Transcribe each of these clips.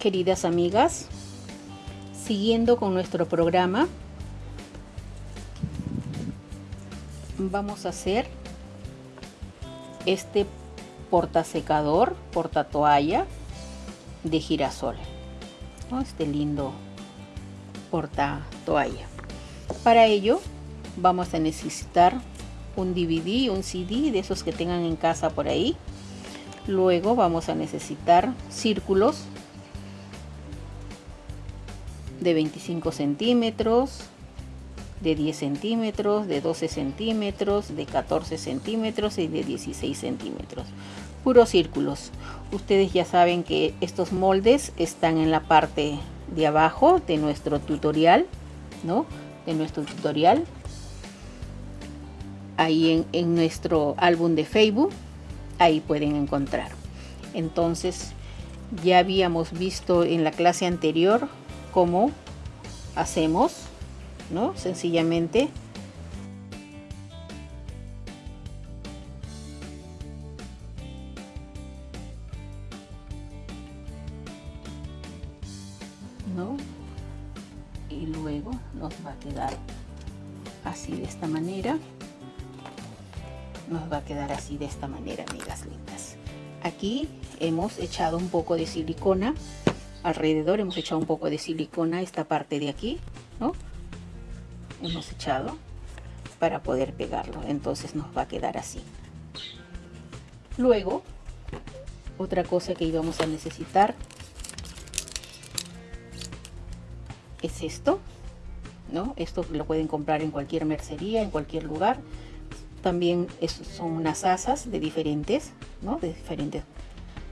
queridas amigas, siguiendo con nuestro programa, vamos a hacer este porta secador, porta toalla de girasol. Este lindo porta toalla. Para ello vamos a necesitar un DVD, un CD de esos que tengan en casa por ahí. Luego vamos a necesitar círculos de 25 centímetros, de 10 centímetros, de 12 centímetros, de 14 centímetros y de 16 centímetros. Puros círculos. Ustedes ya saben que estos moldes están en la parte de abajo de nuestro tutorial, ¿no? De nuestro tutorial. Ahí en, en nuestro álbum de Facebook, ahí pueden encontrar. Entonces, ya habíamos visto en la clase anterior cómo hacemos, ¿no? Sencillamente ¿no? Y luego nos va a quedar así de esta manera. Nos va a quedar así de esta manera, amigas lindas. Aquí hemos echado un poco de silicona alrededor hemos echado un poco de silicona esta parte de aquí ¿no? hemos echado para poder pegarlo entonces nos va a quedar así luego otra cosa que íbamos a necesitar es esto ¿no? esto lo pueden comprar en cualquier mercería en cualquier lugar también son unas asas de diferentes ¿no? de diferentes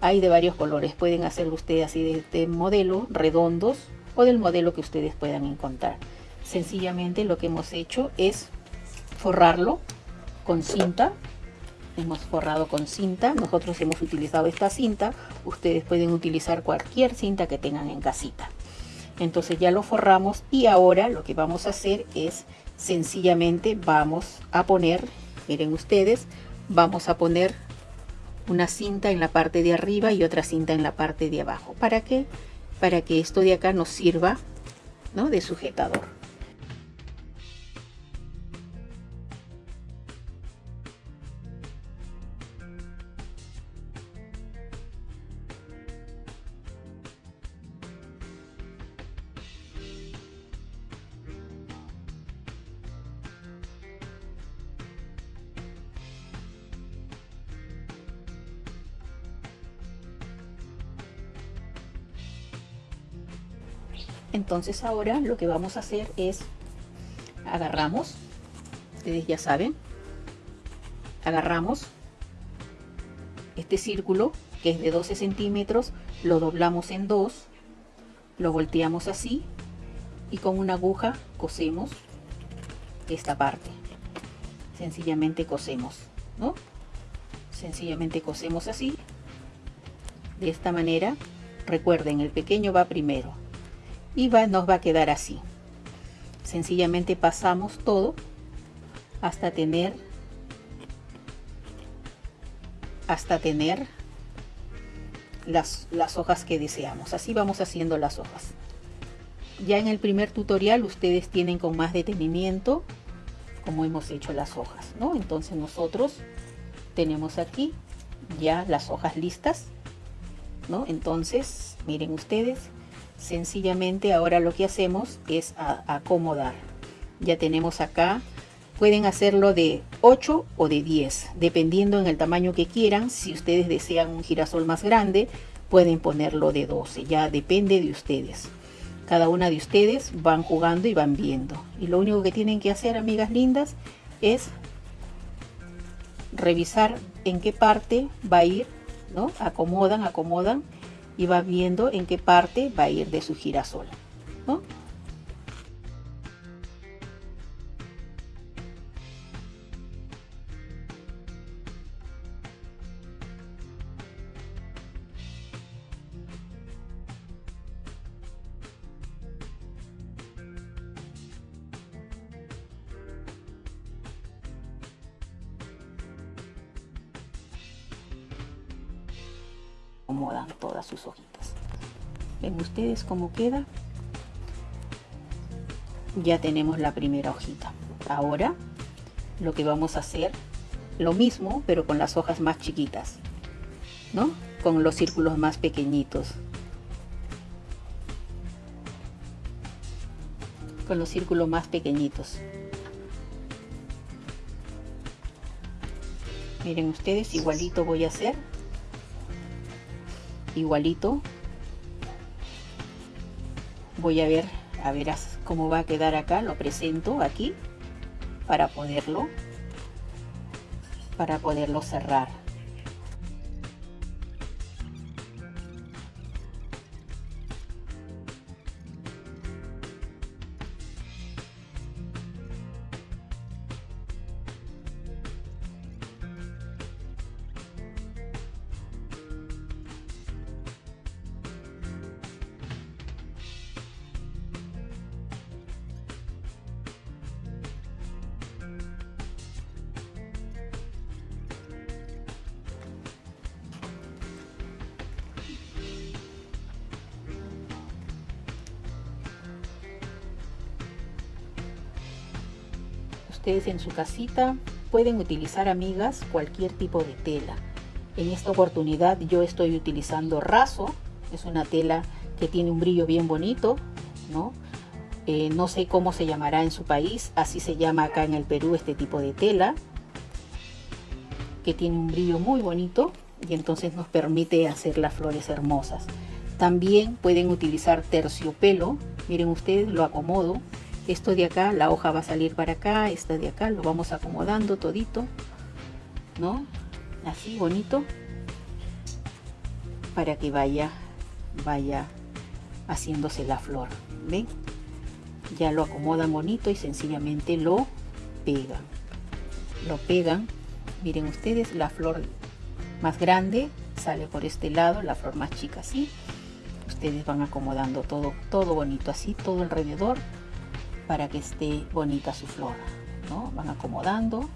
hay de varios colores, pueden hacerlo ustedes así de este modelo, redondos o del modelo que ustedes puedan encontrar. Sencillamente lo que hemos hecho es forrarlo con cinta. Hemos forrado con cinta, nosotros hemos utilizado esta cinta, ustedes pueden utilizar cualquier cinta que tengan en casita. Entonces ya lo forramos y ahora lo que vamos a hacer es sencillamente vamos a poner, miren ustedes, vamos a poner una cinta en la parte de arriba y otra cinta en la parte de abajo. ¿Para qué? Para que esto de acá nos sirva ¿no? de sujetador. Entonces ahora lo que vamos a hacer es agarramos ustedes ya saben agarramos este círculo que es de 12 centímetros lo doblamos en dos lo volteamos así y con una aguja cosemos esta parte. Sencillamente cosemos ¿no? sencillamente cosemos así. De esta manera recuerden el pequeño va primero y va, nos va a quedar así sencillamente pasamos todo hasta tener hasta tener las, las hojas que deseamos así vamos haciendo las hojas ya en el primer tutorial ustedes tienen con más detenimiento como hemos hecho las hojas ¿no? entonces nosotros tenemos aquí ya las hojas listas ¿no? entonces miren ustedes sencillamente ahora lo que hacemos es acomodar. Ya tenemos acá pueden hacerlo de 8 o de 10 dependiendo en el tamaño que quieran. Si ustedes desean un girasol más grande pueden ponerlo de 12 ya depende de ustedes. Cada una de ustedes van jugando y van viendo. Y lo único que tienen que hacer amigas lindas es revisar en qué parte va a ir no acomodan acomodan y va viendo en qué parte va a ir de su girasol. ¿no? Acomodan todas sus hojitas. ven ustedes cómo queda. Ya tenemos la primera hojita. Ahora lo que vamos a hacer lo mismo pero con las hojas más chiquitas ¿no? con los círculos más pequeñitos. Con los círculos más pequeñitos. Miren ustedes igualito voy a hacer igualito. Voy a ver a ver cómo va a quedar acá lo presento aquí para poderlo para poderlo cerrar ustedes en su casita pueden utilizar, amigas, cualquier tipo de tela. En esta oportunidad yo estoy utilizando raso, es una tela que tiene un brillo bien bonito, ¿no? Eh, no sé cómo se llamará en su país, así se llama acá en el Perú este tipo de tela, que tiene un brillo muy bonito y entonces nos permite hacer las flores hermosas. También pueden utilizar terciopelo, miren ustedes, lo acomodo esto de acá, la hoja va a salir para acá, esta de acá, lo vamos acomodando todito, ¿no? Así, bonito, para que vaya, vaya haciéndose la flor, ¿ven? Ya lo acomodan bonito y sencillamente lo pegan. Lo pegan, miren ustedes, la flor más grande sale por este lado, la flor más chica así. Ustedes van acomodando todo, todo bonito así, todo alrededor para que esté bonita su flor. ¿no? Van acomodando,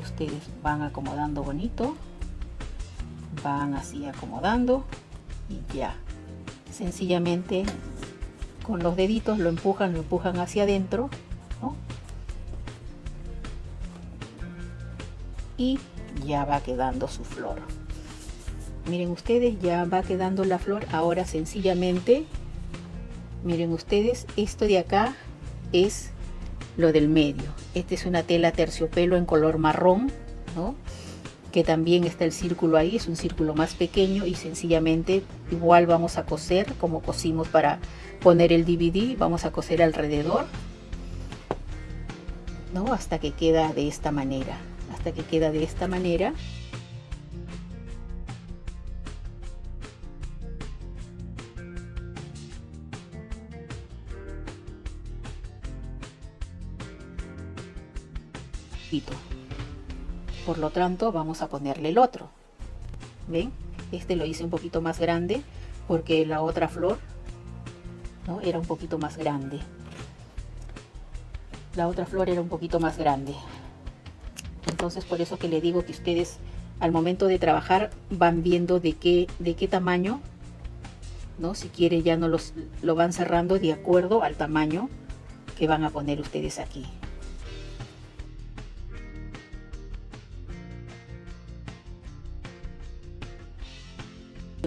ustedes van acomodando bonito, van así acomodando y ya. Sencillamente con los deditos lo empujan, lo empujan hacia adentro y ya va quedando su flor. Miren ustedes, ya va quedando la flor. Ahora sencillamente, miren ustedes, esto de acá es lo del medio. Esta es una tela terciopelo en color marrón, ¿no? que también está el círculo ahí, es un círculo más pequeño y sencillamente igual vamos a coser como cosimos para poner el DVD, vamos a coser alrededor, ¿no? hasta que queda de esta manera, hasta que queda de esta manera. Por lo tanto, vamos a ponerle el otro. ¿Ven? Este lo hice un poquito más grande porque la otra flor ¿no? era un poquito más grande. La otra flor era un poquito más grande. Entonces, por eso que le digo que ustedes al momento de trabajar van viendo de qué, de qué tamaño, ¿no? Si quiere ya no los, lo van cerrando de acuerdo al tamaño que van a poner ustedes aquí.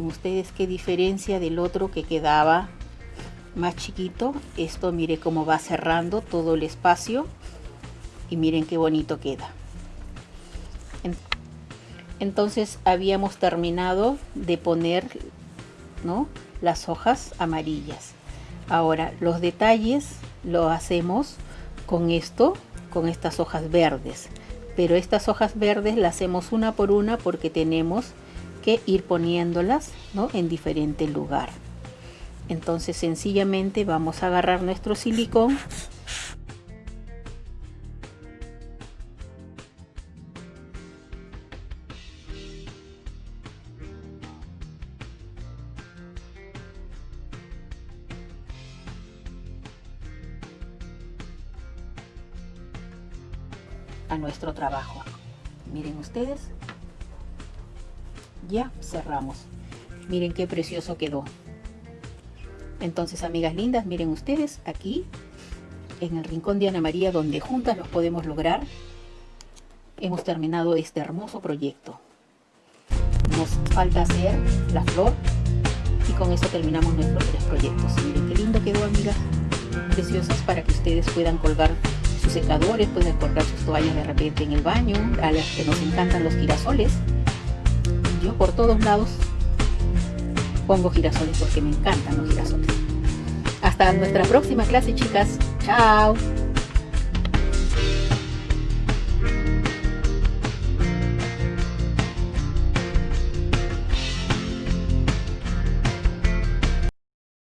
Ustedes qué diferencia del otro que quedaba más chiquito. Esto mire cómo va cerrando todo el espacio y miren qué bonito queda. Entonces habíamos terminado de poner ¿no? las hojas amarillas. Ahora los detalles lo hacemos con esto, con estas hojas verdes. Pero estas hojas verdes las hacemos una por una porque tenemos que ir poniéndolas ¿no? en diferente lugar. Entonces sencillamente vamos a agarrar nuestro silicón a nuestro trabajo. Miren ustedes, ya cerramos miren qué precioso quedó Entonces, amigas lindas, miren ustedes aquí en el rincón de Ana María, donde juntas los podemos lograr, hemos terminado este hermoso proyecto. Nos falta hacer la flor y con eso terminamos nuestros tres proyectos. Miren qué lindo quedó, amigas, preciosas para que ustedes puedan colgar sus secadores, pueden colgar sus toallas de repente en el baño, a las que nos encantan los girasoles. Por todos lados pongo girasoles porque me encantan los girasoles. Hasta nuestra próxima clase, chicas. Chao.